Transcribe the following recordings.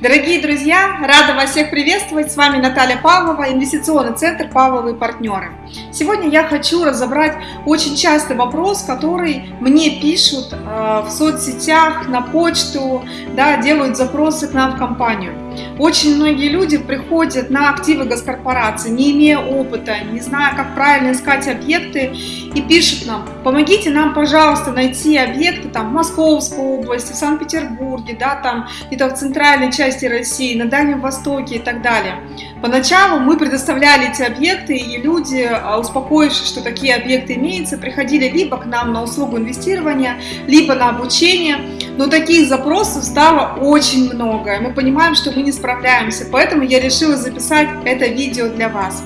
Дорогие друзья, рада вас всех приветствовать. С вами Наталья Павлова, инвестиционный центр «Павловые партнеры». Сегодня я хочу разобрать очень частый вопрос, который мне пишут э, в соцсетях, на почту, да, делают запросы к нам в компанию. Очень многие люди приходят на активы госкорпорации, не имея опыта, не зная, как правильно искать объекты, и пишут нам, помогите нам, пожалуйста, найти объекты там, в Московской области, в Санкт-Петербурге, да, там где-то в центральной части России, на Дальнем Востоке и так далее. Поначалу мы предоставляли эти объекты, и люди, а, успокоившись, что такие объекты имеются, приходили либо к нам на услугу инвестирования, либо на обучение, но таких запросов стало очень много, и мы понимаем, что мы не справляемся, поэтому я решила записать это видео для вас.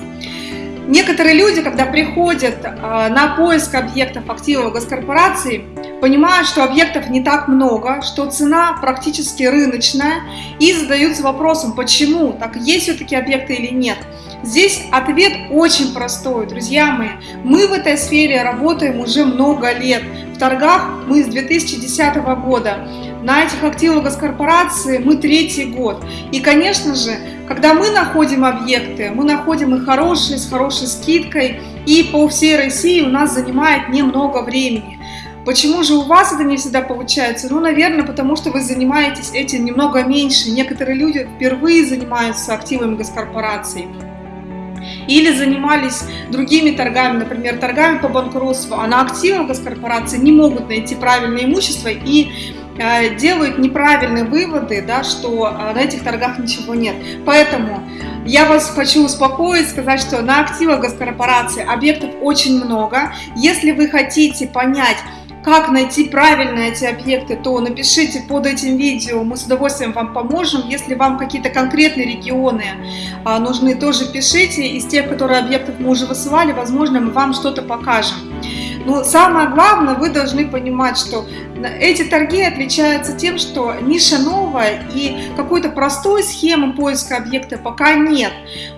Некоторые люди, когда приходят а, на поиск объектов активов госкорпорации, понимают, что объектов не так много, что цена практически рыночная и задаются вопросом, почему, так есть все-таки объекты или нет. Здесь ответ очень простой, друзья мои. Мы в этой сфере работаем уже много лет. В торгах мы с 2010 года. На этих активах госкорпорации мы третий год. И, конечно же, когда мы находим объекты, мы находим их хорошие, с хорошей скидкой, и по всей России у нас занимает немного времени. Почему же у вас это не всегда получается? Ну, наверное, потому что вы занимаетесь этим немного меньше. Некоторые люди впервые занимаются активами госкорпораций или занимались другими торгами, например, торгами по банкротству, а на активах госкорпорации не могут найти правильное имущество и Э, делают неправильные выводы, да, что э, на этих торгах ничего нет. Поэтому я вас хочу успокоить, сказать, что на активах госкорпорации объектов очень много. Если вы хотите понять, как найти правильно эти объекты, то напишите под этим видео, мы с удовольствием вам поможем. Если вам какие-то конкретные регионы а, нужны, тоже пишите. Из тех, которые объектов мы уже высылали, возможно, мы вам что-то покажем. Но самое главное, вы должны понимать, что эти торги отличаются тем, что ниша новая и какой-то простой схемы поиска объекта пока нет.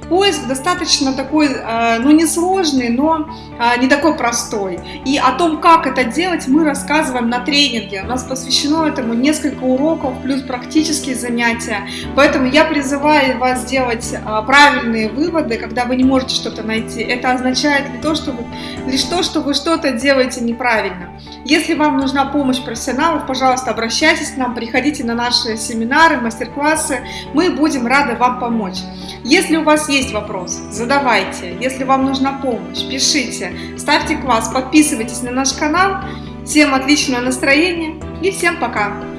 Поиск достаточно такой, э, ну не сложный, но э, не такой простой. И о том, как это делать, мы рассказываем на тренинге. У нас посвящено этому несколько уроков, плюс практические занятия. Поэтому я призываю вас сделать э, правильные выводы, когда вы не можете что-то найти. Это означает лишь то, что вы, лишь то, что вы что-то делаете неправильно. Если вам нужна помощь профессионалов, пожалуйста, обращайтесь к нам, приходите на наши семинары, мастер-классы. Мы будем рады вам помочь. Если у вас есть вопрос, задавайте. Если вам нужна помощь, пишите, ставьте класс, подписывайтесь на наш канал. Всем отличного настроения и всем пока!